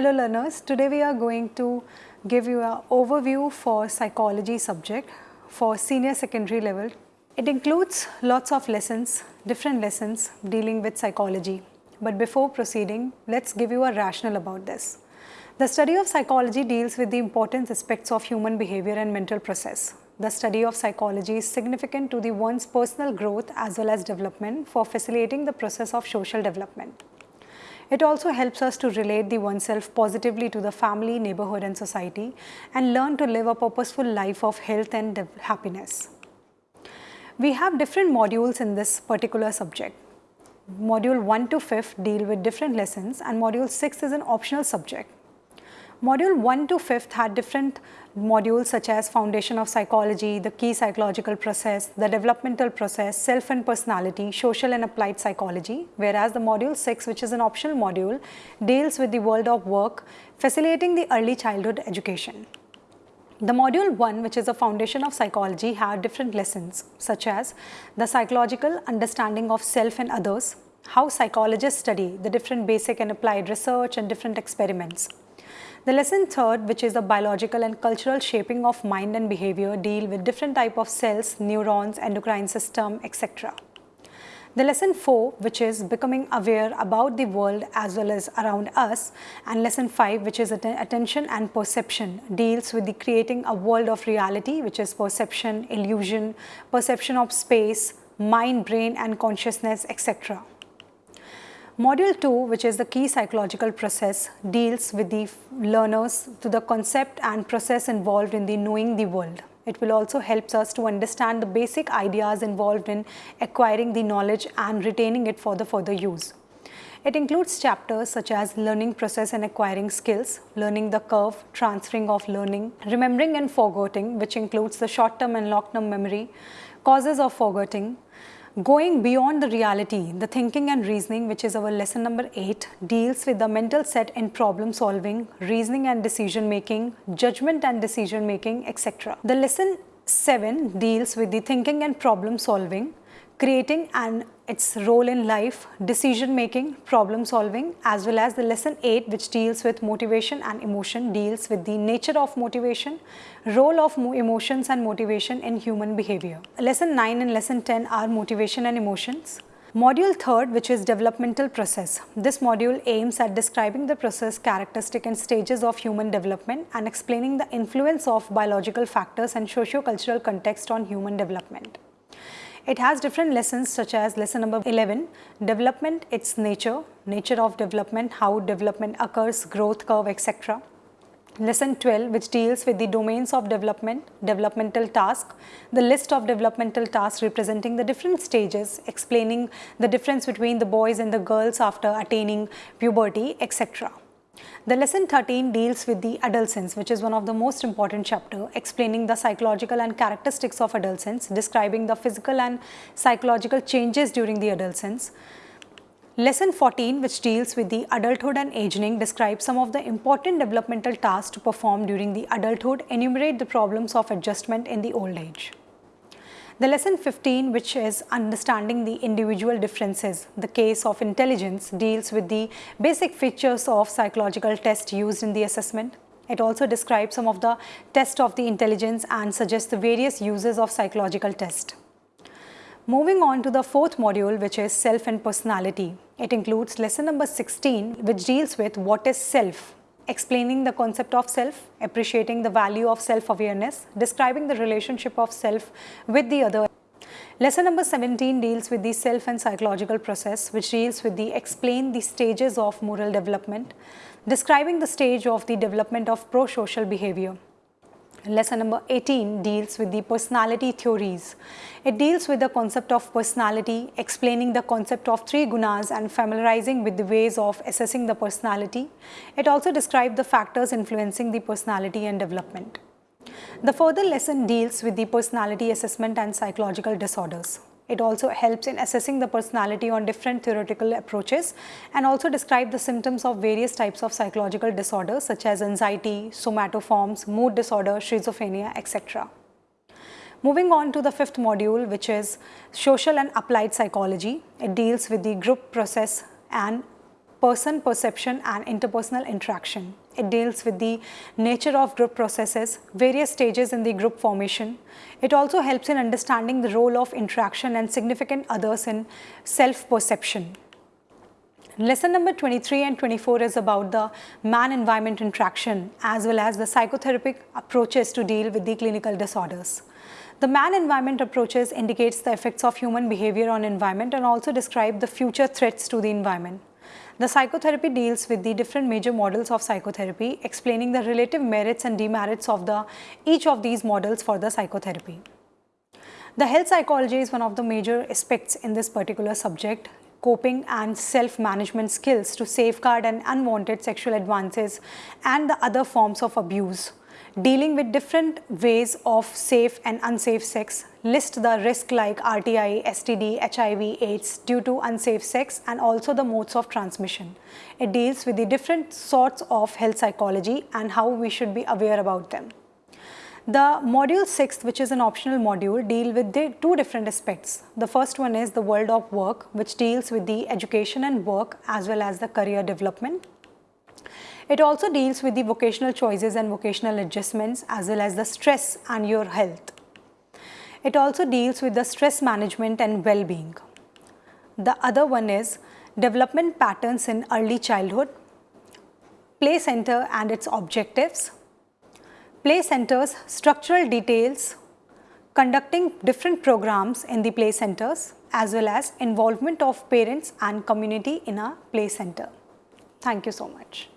Hello learners, today we are going to give you an overview for psychology subject for senior secondary level. It includes lots of lessons, different lessons dealing with psychology. But before proceeding, let's give you a rationale about this. The study of psychology deals with the important aspects of human behavior and mental process. The study of psychology is significant to the one's personal growth as well as development for facilitating the process of social development. It also helps us to relate the oneself positively to the family, neighborhood and society and learn to live a purposeful life of health and happiness. We have different modules in this particular subject. Module 1 to 5th deal with different lessons and module 6 is an optional subject. Module 1 to 5th had different modules such as foundation of psychology, the key psychological process, the developmental process, self and personality, social and applied psychology, whereas the module 6 which is an optional module deals with the world of work, facilitating the early childhood education. The module 1 which is a foundation of psychology had different lessons such as the psychological understanding of self and others, how psychologists study the different basic and applied research and different experiments, the lesson third, which is the biological and cultural shaping of mind and behavior, deal with different type of cells, neurons, endocrine system, etc. The lesson 4 which is becoming aware about the world as well as around us and lesson 5 which is att attention and perception deals with the creating a world of reality which is perception, illusion, perception of space, mind, brain and consciousness etc. Module 2 which is the key psychological process deals with the learners to the concept and process involved in the knowing the world. It will also helps us to understand the basic ideas involved in acquiring the knowledge and retaining it for the further use. It includes chapters such as learning process and acquiring skills, learning the curve, transferring of learning, remembering and forgetting which includes the short term and long term memory, causes of forgetting, Going beyond the reality, the thinking and reasoning, which is our lesson number 8, deals with the mental set in problem solving, reasoning and decision making, judgment and decision making, etc. The lesson 7 deals with the thinking and problem solving, creating and its role in life, decision making, problem solving as well as the lesson 8 which deals with motivation and emotion deals with the nature of motivation, role of emotions and motivation in human behavior. Lesson 9 and lesson 10 are motivation and emotions. Module 3rd which is developmental process. This module aims at describing the process, characteristic and stages of human development and explaining the influence of biological factors and socio-cultural context on human development. It has different lessons such as lesson number 11, development, its nature, nature of development, how development occurs, growth curve, etc. Lesson 12 which deals with the domains of development, developmental task, the list of developmental tasks representing the different stages, explaining the difference between the boys and the girls after attaining puberty, etc. The lesson 13 deals with the adolescence which is one of the most important chapter explaining the psychological and characteristics of adolescence, describing the physical and psychological changes during the adolescence. Lesson 14 which deals with the adulthood and aging describes some of the important developmental tasks to perform during the adulthood, enumerate the problems of adjustment in the old age. The lesson 15 which is understanding the individual differences, the case of intelligence deals with the basic features of psychological test used in the assessment. It also describes some of the test of the intelligence and suggests the various uses of psychological test. Moving on to the fourth module which is self and personality. It includes lesson number 16 which deals with what is self explaining the concept of self, appreciating the value of self-awareness, describing the relationship of self with the other. Lesson number 17 deals with the self and psychological process which deals with the explain the stages of moral development, describing the stage of the development of pro-social behavior. Lesson number 18 deals with the personality theories. It deals with the concept of personality, explaining the concept of three gunas and familiarizing with the ways of assessing the personality. It also describes the factors influencing the personality and development. The further lesson deals with the personality assessment and psychological disorders. It also helps in assessing the personality on different theoretical approaches and also describe the symptoms of various types of psychological disorders such as anxiety, somatoforms, mood disorder, schizophrenia, etc. Moving on to the fifth module which is social and applied psychology. It deals with the group process and person perception and interpersonal interaction. It deals with the nature of group processes, various stages in the group formation. It also helps in understanding the role of interaction and significant others in self-perception. Lesson number 23 and 24 is about the man-environment interaction as well as the psychotherapeutic approaches to deal with the clinical disorders. The man-environment approaches indicates the effects of human behavior on environment and also describe the future threats to the environment. The psychotherapy deals with the different major models of psychotherapy, explaining the relative merits and demerits of the each of these models for the psychotherapy. The health psychology is one of the major aspects in this particular subject, coping and self-management skills to safeguard an unwanted sexual advances and the other forms of abuse dealing with different ways of safe and unsafe sex, list the risk like RTI, STD, HIV, AIDS due to unsafe sex and also the modes of transmission. It deals with the different sorts of health psychology and how we should be aware about them. The module 6 which is an optional module deal with the two different aspects. The first one is the world of work which deals with the education and work as well as the career development. It also deals with the vocational choices and vocational adjustments as well as the stress and your health. It also deals with the stress management and well-being. The other one is development patterns in early childhood, play center and its objectives, play centers structural details, conducting different programs in the play centers as well as involvement of parents and community in a play center. Thank you so much.